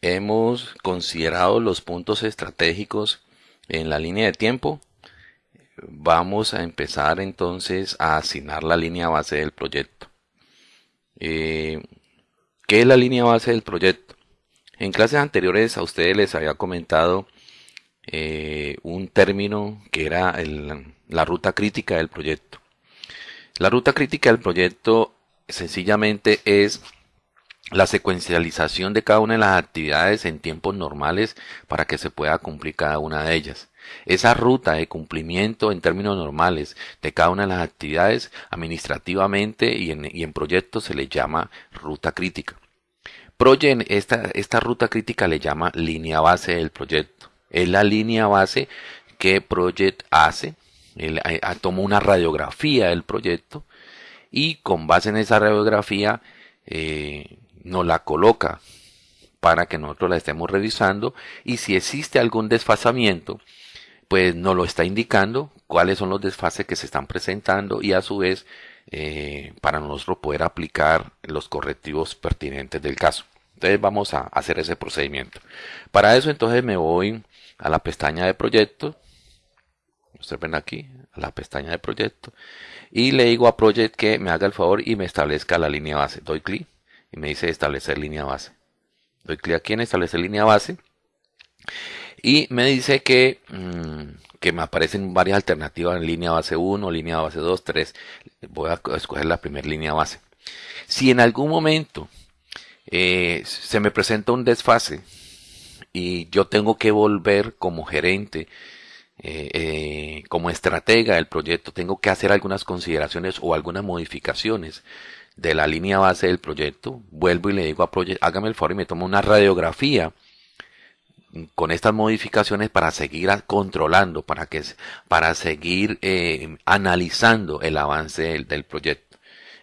Speaker 1: hemos considerado los puntos estratégicos en la línea de tiempo, vamos a empezar entonces a asignar la línea base del proyecto. Eh, ¿Qué es la línea base del proyecto? En clases anteriores a ustedes les había comentado eh, un término que era la ruta crítica del proyecto. La ruta crítica del proyecto sencillamente es la secuencialización de cada una de las actividades en tiempos normales para que se pueda cumplir cada una de ellas. Esa ruta de cumplimiento en términos normales de cada una de las actividades administrativamente y en, y en proyectos se le llama ruta crítica. Project, esta, esta ruta crítica le llama línea base del proyecto. Es la línea base que Project hace. Él toma una radiografía del proyecto y con base en esa radiografía eh, nos la coloca para que nosotros la estemos revisando y si existe algún desfasamiento, pues nos lo está indicando cuáles son los desfases que se están presentando y a su vez eh, para nosotros poder aplicar los correctivos pertinentes del caso. Entonces vamos a hacer ese procedimiento. Para eso entonces me voy a la pestaña de proyecto. Ustedes ven aquí, a la pestaña de proyecto. Y le digo a Project que me haga el favor y me establezca la línea base. Doy clic y me dice establecer línea base. Doy clic aquí en establecer línea base. Y me dice que, mm, que me aparecen varias alternativas en línea base 1, línea base 2, 3. Voy a escoger la primera línea base. Si en algún momento eh, se me presenta un desfase y yo tengo que volver como gerente, eh, eh, como estratega del proyecto, tengo que hacer algunas consideraciones o algunas modificaciones de la línea base del proyecto, vuelvo y le digo a Project, hágame el favor y me tomo una radiografía con estas modificaciones para seguir controlando, para que para seguir analizando el avance del proyecto.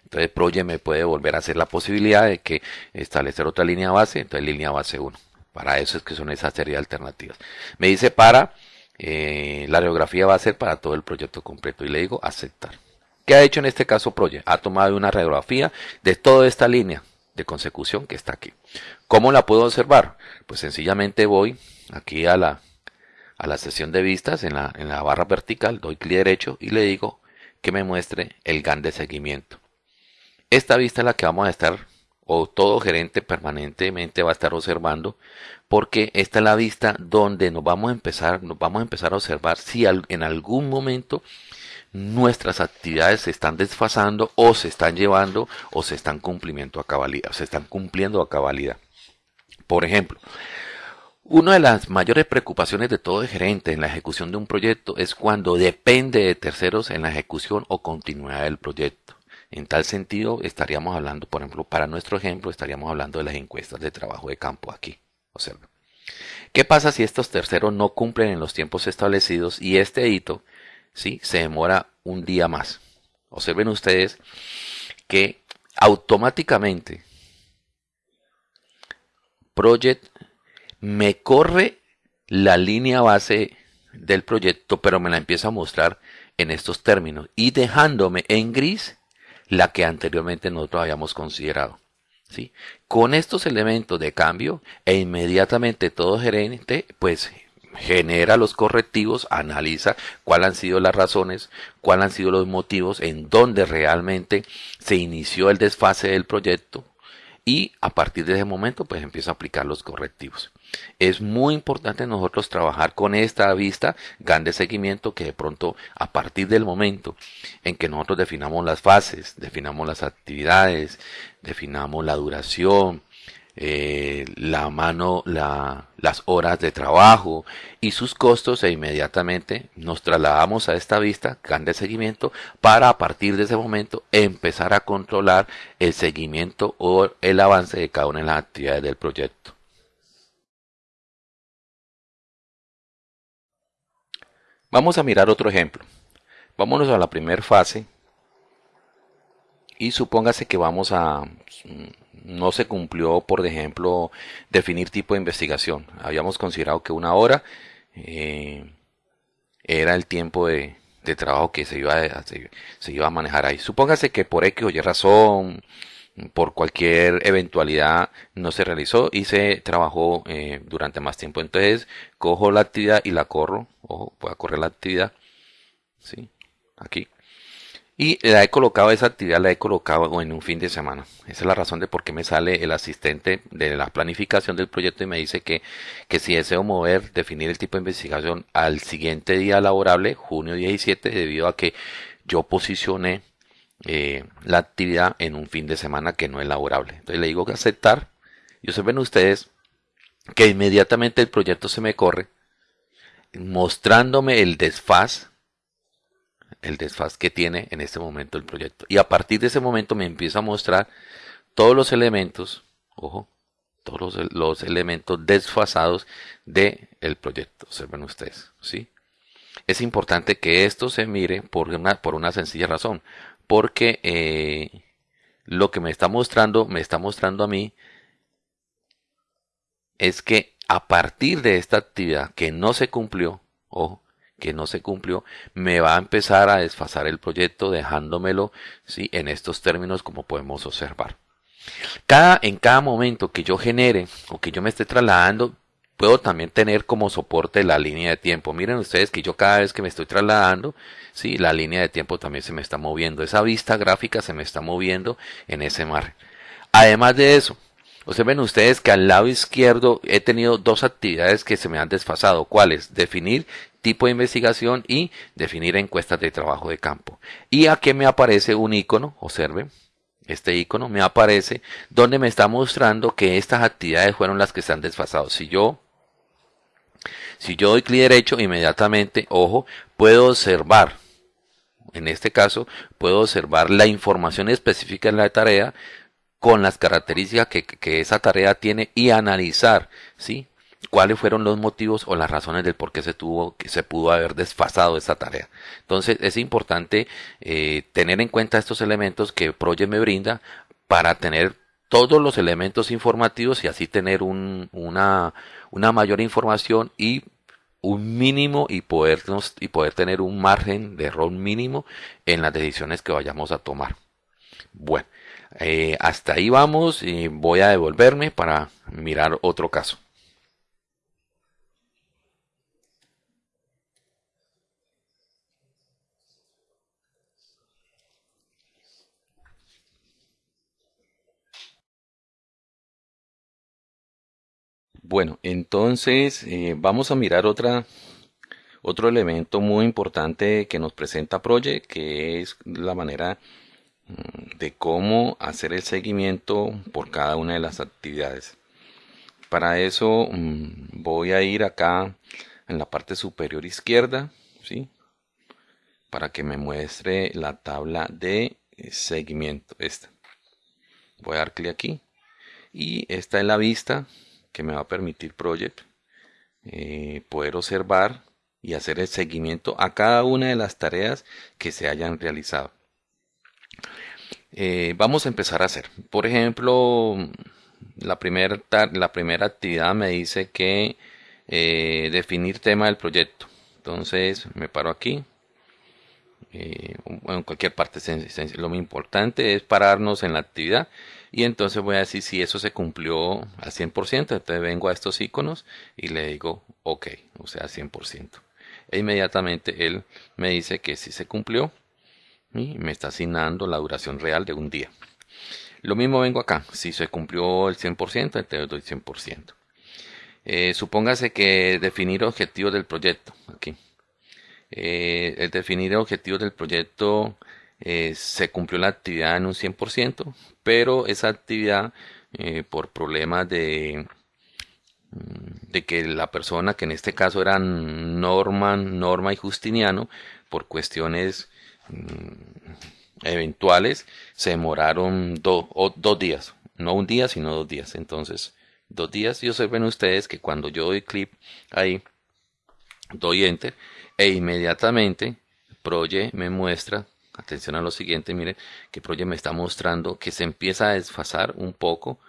Speaker 1: Entonces Project me puede volver a hacer la posibilidad de que establecer otra línea base, entonces línea base 1. Para eso es que son esas serie de alternativas. Me dice para, eh, la radiografía va a ser para todo el proyecto completo y le digo aceptar. ¿Qué ha hecho en este caso Project? Ha tomado una radiografía de toda esta línea de consecución que está aquí. ¿Cómo la puedo observar? Pues sencillamente voy aquí a la, a la sesión de vistas en la, en la barra vertical, doy clic derecho y le digo que me muestre el GAN de seguimiento. Esta vista es la que vamos a estar, o todo gerente permanentemente va a estar observando, porque esta es la vista donde nos vamos a empezar, nos vamos a empezar a observar si en algún momento nuestras actividades se están desfasando o se están llevando o se están cumpliendo a cabalidad, se están cumpliendo a cabalidad. Por ejemplo, una de las mayores preocupaciones de todo gerente en la ejecución de un proyecto es cuando depende de terceros en la ejecución o continuidad del proyecto. En tal sentido, estaríamos hablando, por ejemplo, para nuestro ejemplo, estaríamos hablando de las encuestas de trabajo de campo aquí. Observen. ¿Qué pasa si estos terceros no cumplen en los tiempos establecidos y este hito ¿sí? se demora un día más? Observen ustedes que automáticamente Project me corre la línea base del proyecto, pero me la empieza a mostrar en estos términos y dejándome en gris la que anteriormente nosotros habíamos considerado. Con estos elementos de cambio e inmediatamente todo gerente pues genera los correctivos, analiza cuáles han sido las razones, cuáles han sido los motivos, en dónde realmente se inició el desfase del proyecto y a partir de ese momento pues empieza a aplicar los correctivos. Es muy importante nosotros trabajar con esta vista GAN de seguimiento que de pronto a partir del momento en que nosotros definamos las fases, definamos las actividades, definamos la duración, eh, la mano, las horas de trabajo y sus costos e inmediatamente nos trasladamos a esta vista GAN de seguimiento para a partir de ese momento empezar a controlar el seguimiento o el avance de cada una de las actividades del proyecto. Vamos a mirar otro ejemplo. Vámonos a la primera fase y supóngase que vamos a no se cumplió por ejemplo definir tipo de investigación habíamos considerado que una hora eh, era el tiempo de, trabajo que se iba, a, se, iba a manejar ahí supóngase que por X o Y razón por cualquier eventualidad no se realizó y se trabajó eh, durante más tiempo. Entonces, cojo la actividad y la corro. Ojo, voy a correr la actividad. ¿Sí? Aquí. Y la he colocado, esa actividad la he colocado en un fin de semana. Esa es la razón de por qué me sale el asistente de la planificación del proyecto y me dice que, que si deseo mover, definir el tipo de investigación al siguiente día laborable, junio 17, debido a que yo posicioné eh, la actividad en un fin de semana que no es laborable. Entonces le digo que aceptar y ven ustedes que inmediatamente el proyecto se me corre mostrándome el desfaz, el desfaz que tiene en este momento el proyecto. Y a partir de ese momento me empieza a mostrar todos los elementos, ojo, todos los, elementos desfasados del el proyecto. Observen ustedes, ¿sí? Es importante que esto se mire por una, por una sencilla razón, porque eh, lo que me está mostrando, me está mostrando a mí, es que a partir de esta actividad que no se cumplió, ojo, que no se cumplió, me va a empezar a desfasar el proyecto dejándomelo ¿sí? en estos términos como podemos observar. Cada, en cada momento que yo genere o que yo me esté trasladando, puedo también tener como soporte la línea de tiempo. Miren ustedes que yo cada vez que me estoy trasladando, sí, la línea de tiempo también se me está moviendo. Esa vista gráfica se me está moviendo en ese mar. Además de eso, Observen ustedes que al lado izquierdo he tenido dos actividades que se me han desfasado. ¿Cuáles? Definir tipo de investigación y definir encuestas de trabajo de campo. Y aquí me aparece un icono, observen, este icono me aparece donde me está mostrando que estas actividades fueron las que se han desfasado. Si yo si yo doy clic derecho, inmediatamente, ojo, puedo observar, en este caso, puedo observar la información específica en la tarea, con las características que, esa tarea tiene y analizar, ¿sí? Cuáles fueron los motivos o las razones del por qué se tuvo que se pudo haber desfasado esa tarea. Entonces es importante eh, tener en cuenta estos elementos que Project me brinda para tener todos los elementos informativos y así tener una, una mayor información y un mínimo y podernos y poder tener un margen de error mínimo en las decisiones que vayamos a tomar. Bueno, eh, hasta ahí vamos y voy a devolverme para mirar otro caso. Bueno, entonces eh, vamos a mirar otra, otro elemento muy importante que nos presenta Project, que es la manera de cómo hacer el seguimiento por cada una de las actividades. Para eso mm, voy a ir acá en la parte superior izquierda, ¿sí? Para que me muestre la tabla de seguimiento. Esta. Voy a dar clic aquí. Y esta es la vista que me va a permitir Project eh, poder observar y hacer el seguimiento a cada una de las tareas que se hayan realizado. Eh, vamos a empezar a hacer. Por ejemplo, la primera, la primera actividad me dice que eh, definir tema del proyecto. Entonces me paro aquí. Eh, en cualquier parte lo importante es pararnos en la actividad y entonces voy a decir si eso se cumplió al 100% entonces vengo a estos iconos y le digo ok o sea 100% e inmediatamente él me dice que si se cumplió y me está asignando la duración real de un día. Lo mismo vengo acá, si se cumplió el 100%, entonces doy 100%. Eh, supóngase que definir objetivos del proyecto, aquí. Eh, el definir objetivos del proyecto eh, se cumplió la actividad en un 100%, pero esa actividad por problemas de, mm, de que la persona que en este caso eran Norman, Norma y Justiniano, por cuestiones Mm, eventuales se demoraron dos días, no un día, sino dos días. Entonces, dos días y observen ustedes que cuando yo doy clip ahí, doy enter e inmediatamente Proye me muestra, atención a lo siguiente, miren que Proye me está mostrando que se empieza a desfasar un poco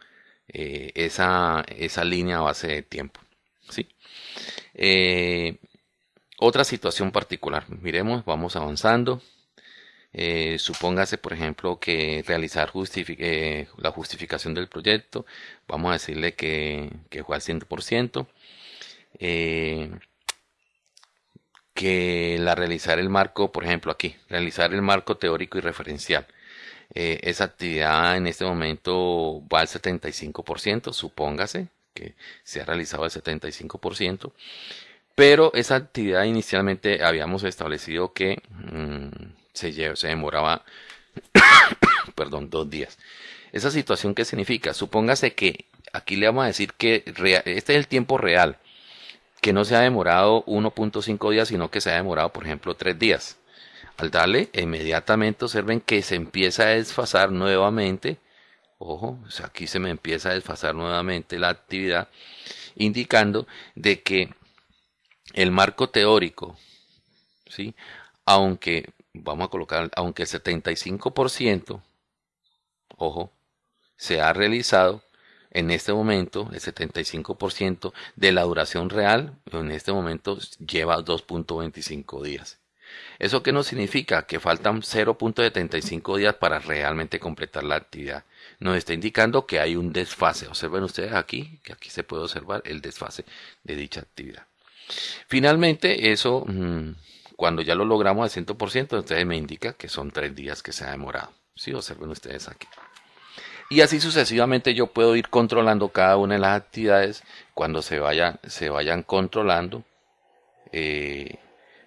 Speaker 1: eh, esa, esa línea base de tiempo. ¿sí? Eh, otra situación particular, miremos, vamos avanzando. Eh, supóngase, por ejemplo, que realizar eh, la justificación del proyecto, vamos a decirle que, fue al 100%, eh, que la realizar el marco, por ejemplo, aquí, realizar el marco teórico y referencial. esa actividad en este momento va al 75%, supóngase que se ha realizado el 75%, pero esa actividad inicialmente habíamos establecido que mm, se, se demoraba, perdón, dos días. ¿Esa situación qué significa? Supóngase que aquí le vamos a decir que este es el tiempo real que no se ha demorado 1.5 días, sino que se ha demorado, por ejemplo, 3 días. Al darle, inmediatamente observen que se empieza a desfasar nuevamente. Ojo, aquí se me empieza a desfasar nuevamente la actividad, indicando de que el marco teórico, ¿sí? aunque, vamos a colocar, aunque el 75%, ojo, se ha realizado, en este momento el 75% de la duración real en este momento lleva 2.25 días. ¿Eso qué nos significa? Que faltan 0.75 días para realmente completar la actividad. Nos está indicando que hay un desfase. Observen ustedes aquí, que aquí se puede observar el desfase de dicha actividad. Finalmente, eso, mm, cuando ya lo logramos al 100%, entonces me indica que son tres días que se ha demorado. Sí, observen ustedes aquí. Y así sucesivamente yo puedo ir controlando cada una de las actividades. Cuando se, vaya, se vayan controlando, eh,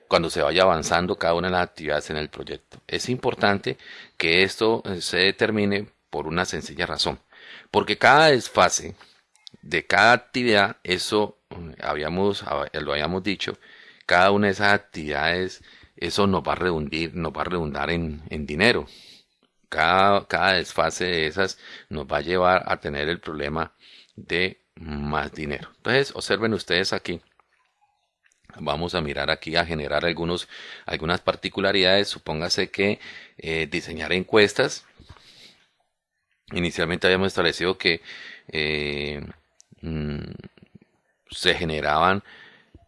Speaker 1: cuando se vaya avanzando cada una de las actividades en el proyecto. Es importante que esto eh, se determine por una sencilla razón, porque cada desfase de cada actividad, eso eh, habíamos, lo habíamos dicho, cada una de esas actividades, eso nos va a redundar, nos va a redundar en, en dinero, cada, desfase de esas nos va a llevar a tener el problema de más dinero. Entonces, observen ustedes aquí. Vamos a mirar aquí a generar algunos, algunas particularidades. Supóngase que eh, diseñar encuestas. Inicialmente habíamos establecido que eh, mm, se generaban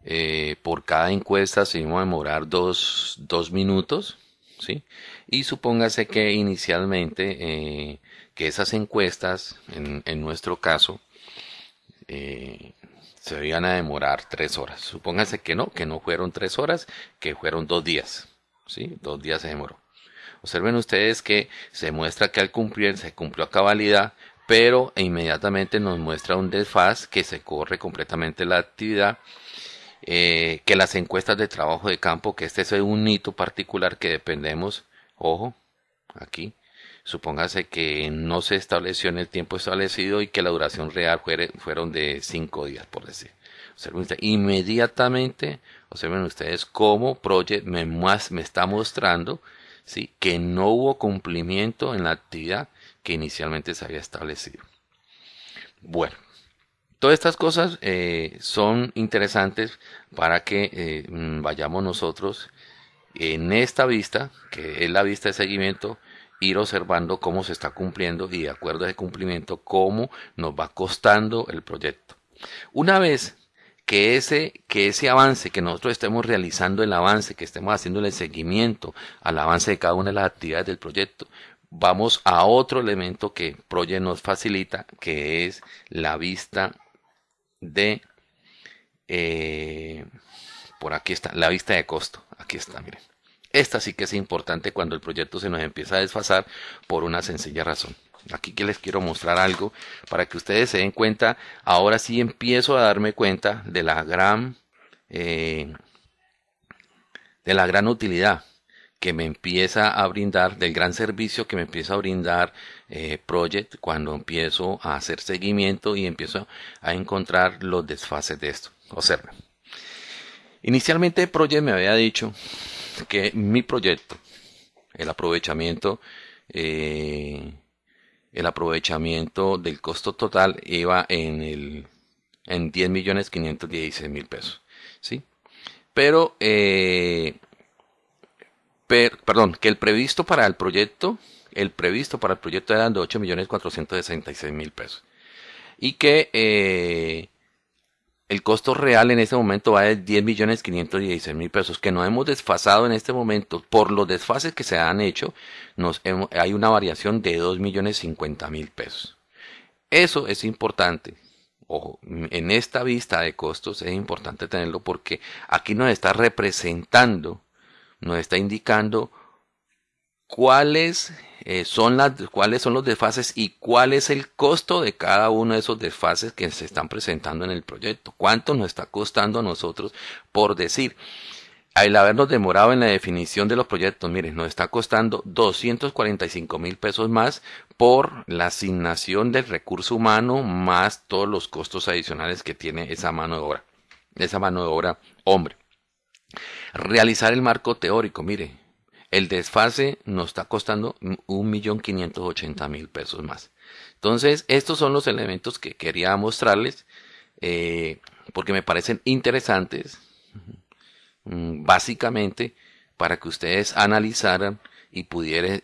Speaker 1: eh, por cada encuesta se iba a demorar dos, dos minutos. ¿sí? Y supóngase que inicialmente eh, que esas encuestas, en, nuestro caso, eh, se iban a demorar tres horas. Supóngase que no, que no fueron tres horas, que fueron dos días. ¿sí? Dos días se demoró. Observen ustedes que se muestra que al cumplir se cumplió a cabalidad, pero inmediatamente nos muestra un desfaz que se corre completamente la actividad eh, que las encuestas de trabajo de campo, que este es un hito particular que dependemos, ojo, aquí, supóngase que no se estableció en el tiempo establecido y que la duración real fueron de cinco días, por decir. Observen inmediatamente, observen ustedes cómo Project me, me está mostrando ¿sí? que no hubo cumplimiento en la actividad que inicialmente se había establecido. Bueno, Todas estas cosas eh, son interesantes para que eh, mm, vayamos nosotros en esta vista, que es la vista de seguimiento, ir observando cómo se está cumpliendo y de acuerdo a ese cumplimiento, cómo nos va costando el proyecto. Una vez que ese, que ese avance, que nosotros estemos realizando el avance, que estemos haciendo el seguimiento al avance de cada una de las actividades del proyecto, vamos a otro elemento que Project nos facilita, que es la vista de eh, por aquí está la vista de costo aquí está miren esta sí que es importante cuando el proyecto se nos empieza a desfasar por una sencilla razón aquí que les quiero mostrar algo para que ustedes se den cuenta ahora sí empiezo a darme cuenta de la gran eh, de la gran utilidad que me empieza a brindar, del gran servicio que me empieza a brindar eh, Project cuando empiezo a hacer seguimiento y empiezo a encontrar los desfases de esto. Observen. Inicialmente Project me había dicho que mi proyecto, el aprovechamiento, eh, el aprovechamiento del costo total iba en el en 10 millones 516 mil pesos, ¿sí? Pero eh, perdón, que el previsto para el proyecto, el previsto para el proyecto eran de 8 millones 466 mil pesos. Y que eh, el costo real en este momento va de 10 millones 516 mil pesos, que no hemos desfasado en este momento por los desfases que se han hecho, nos hay una variación de 2 millones 50 mil pesos. Eso es importante. Ojo, en esta vista de costos es importante tenerlo porque aquí nos está representando nos está indicando cuáles eh, son las cuáles son los desfases y cuál es el costo de cada uno de esos desfases que se están presentando en el proyecto. ¿Cuánto nos está costando a nosotros por decir? Al habernos demorado en la definición de los proyectos, miren, nos está costando 245 mil pesos más por la asignación del recurso humano más todos los costos adicionales que tiene esa mano de obra. esa mano de obra hombre. Realizar el marco teórico, mire, el desfase nos está costando un millón quinientos ochenta mil pesos más. Entonces, estos son los elementos que quería mostrarles eh, porque me parecen interesantes, mm, básicamente para que ustedes analizaran y,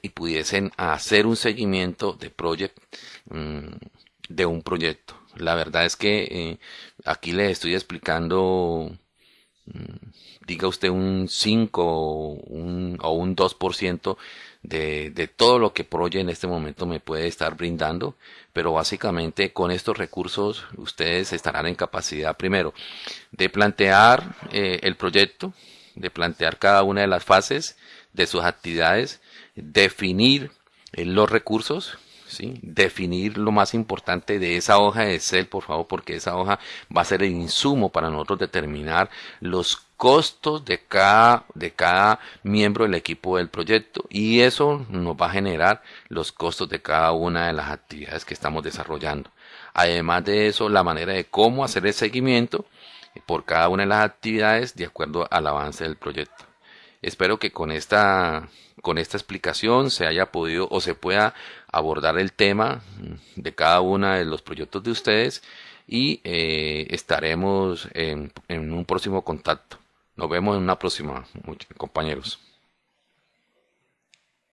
Speaker 1: y pudiesen hacer un seguimiento de mm, de un proyecto. La verdad es que eh, aquí les estoy explicando, mm, diga usted un 5 o un, o un 2% de, de todo lo que Proye en este momento me puede estar brindando, pero básicamente con estos recursos ustedes estarán en capacidad primero de plantear eh, el proyecto, de plantear cada una de las fases de sus actividades, definir eh, los recursos, ¿sí? definir lo más importante de esa hoja de Excel, por favor, porque esa hoja va a ser el insumo para nosotros determinar los costos de cada, de cada miembro del equipo del proyecto y eso nos va a generar los costos de cada una de las actividades que estamos desarrollando. Además de eso, la manera de cómo hacer el seguimiento por cada una de las actividades de acuerdo al avance del proyecto. Espero que con esta, con esta explicación se haya podido o se pueda abordar el tema de cada uno de los proyectos de ustedes y eh, estaremos en, en un próximo contacto. Nos vemos en una próxima, compañeros.